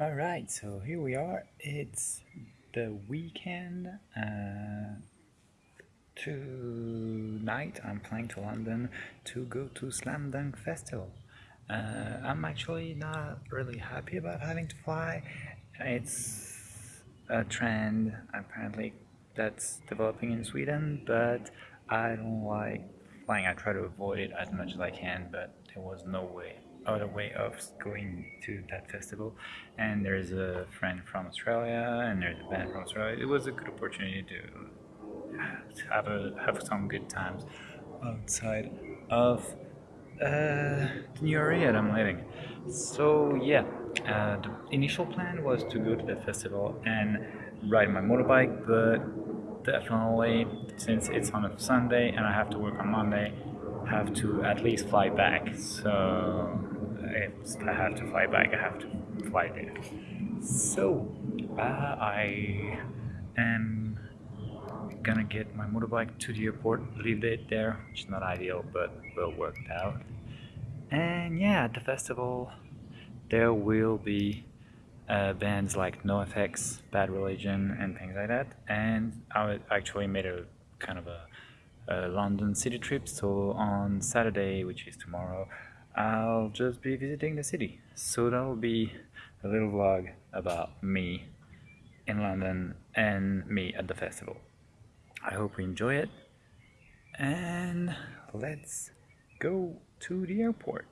Alright, so here we are. It's the weekend. Uh, tonight I'm flying to London to go to Slam Dunk Festival. Uh, I'm actually not really happy about having to fly. It's a trend apparently that's developing in Sweden, but I don't like flying. I try to avoid it as much as I can, but there was no way other way of going to that festival. And there's a friend from Australia and there's a band from Australia. It was a good opportunity to have a have some good times outside of uh, the new area that I'm living. So yeah uh, the initial plan was to go to the festival and ride my motorbike but definitely since it's on a Sunday and I have to work on Monday have to at least fly back. So I have to fly back, I have to fly there. So uh, I am gonna get my motorbike to the airport, leave it there, which is not ideal, but well worked out. And yeah, at the festival, there will be uh, bands like NoFX, Bad Religion, and things like that. And I actually made a kind of a, a London city trip. So on Saturday, which is tomorrow, I'll just be visiting the city. So that'll be a little vlog about me in London and me at the festival. I hope you enjoy it and let's go to the airport.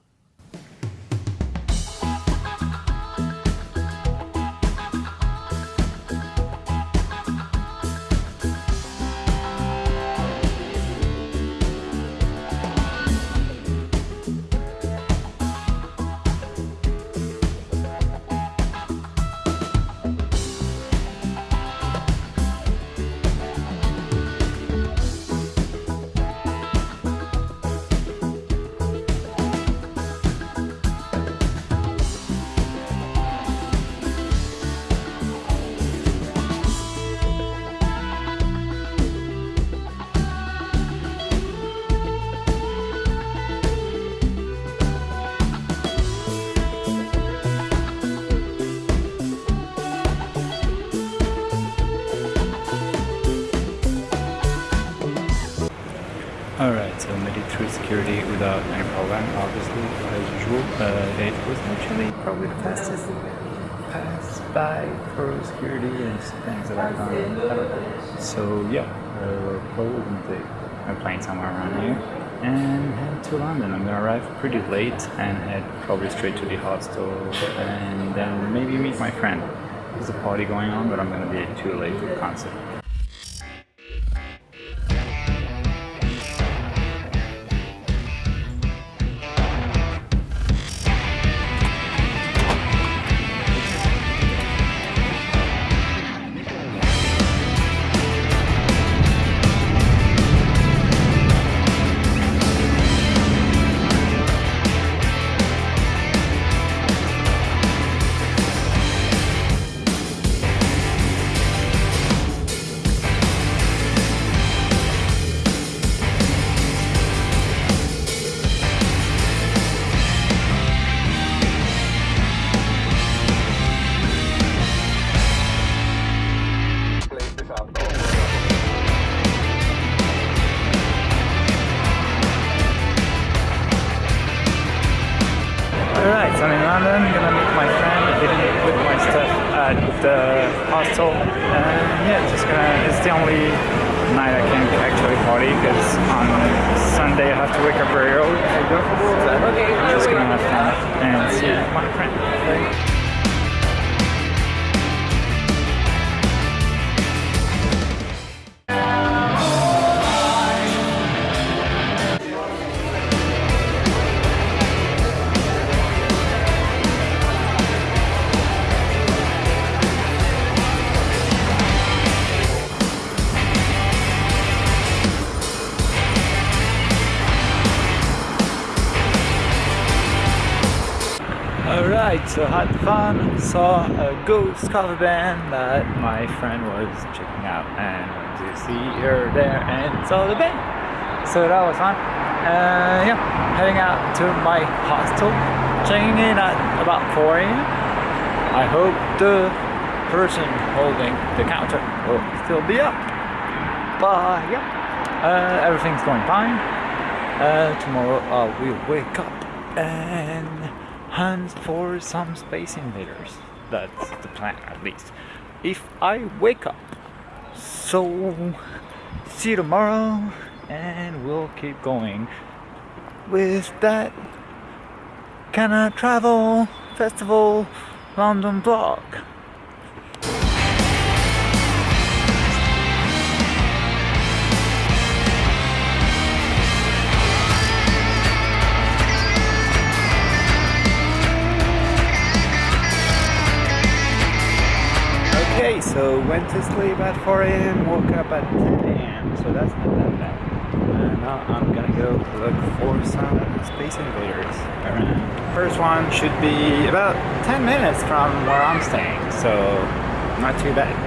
Any problem, obviously, as usual. Uh, it was actually probably the fastest pass by for security and things that I've done ever. So yeah, uh, probably gonna take a plane somewhere around here and head to London. I'm gonna arrive pretty late and head probably straight to the hostel and then maybe meet my friend. There's a party going on, but I'm gonna be too late for the concert. Can party, because on Sunday I have to wake up very early, just gonna have fun. And see my friend. So had fun, saw a ghost cover band that my friend was checking out and went to see her there and saw the band. So that was fun. Uh, yeah, heading out to my hostel, checking in at about 4 a.m. I hope the person holding the counter will still be up. But yeah, uh, everything's going fine. Uh, tomorrow I will wake up and hunt for some space invaders. That's the plan at least. If I wake up. So see you tomorrow and we'll keep going with that kind of travel festival London vlog. Okay, so went to sleep at 4 a.m., woke up at 10 a.m., so that's not that bad. Now I'm gonna go look for some Space Invaders around. First one should be about 10 minutes from where I'm staying, so not too bad.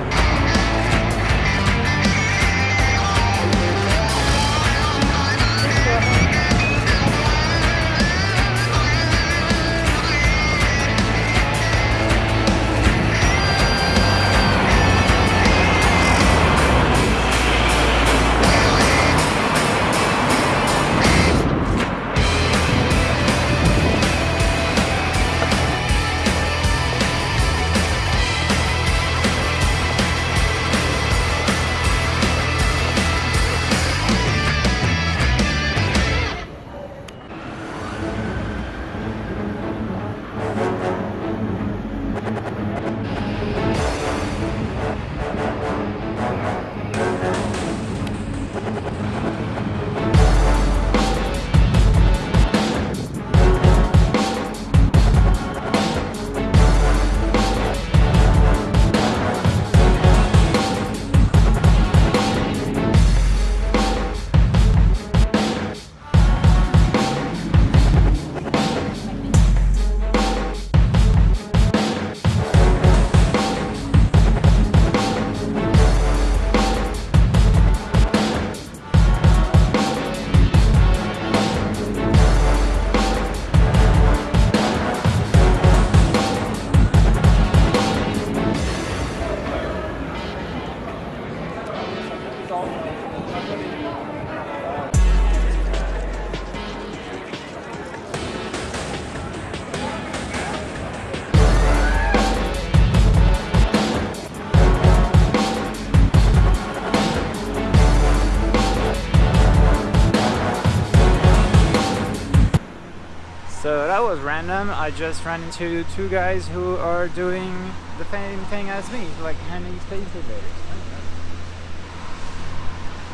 That was random. I just ran into two guys who are doing the same thing as me, like handing space invaders.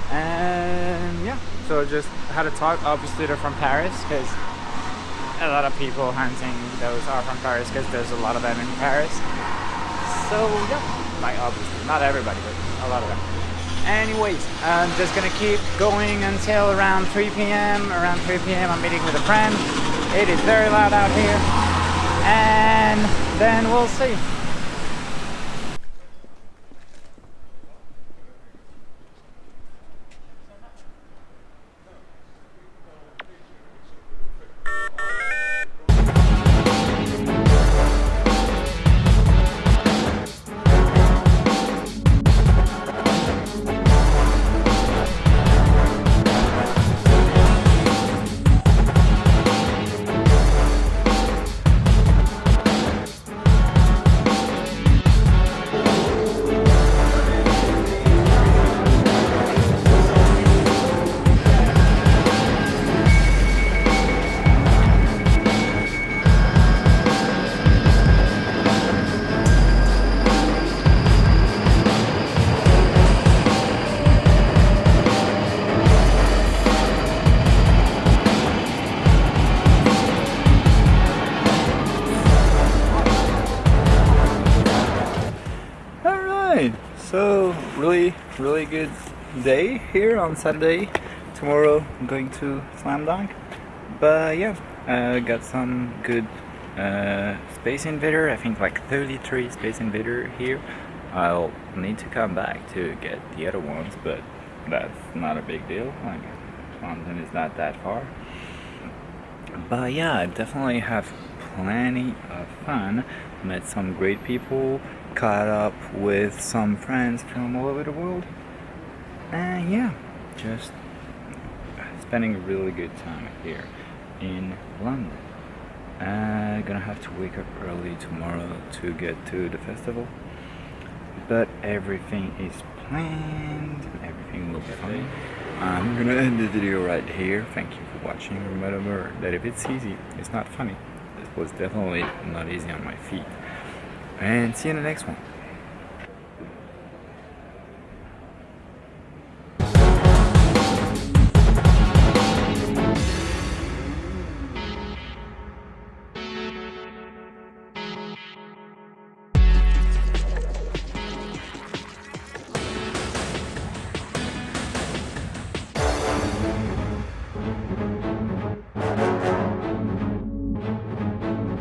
And yeah, so just had a talk. Obviously, they're from Paris because a lot of people hunting those are from Paris because there's a lot of them in Paris. So yeah, like obviously, not everybody, but a lot of them. Anyways, I'm just gonna keep going until around 3 p.m. Around 3 p.m. I'm meeting with a friend. It is very loud out here. And then we'll see. Really, good day here on Saturday. Tomorrow I'm going to Slam Dunk. But yeah, uh, got some good uh, Space Invader, I think like 33 Space Invader here. I'll need to come back to get the other ones, but that's not a big deal. Like, London is not that far. But yeah, I definitely have plenty of fun. Met some great people, caught up with some friends from all over the world. And yeah, just spending a really good time here in London. I'm gonna have to wake up early tomorrow to get to the festival. But everything is planned everything will be fine. I'm gonna end the video right here. Thank you for watching. Remember that if it's easy, it's not funny. This was definitely not easy on my feet. And see you in the next one.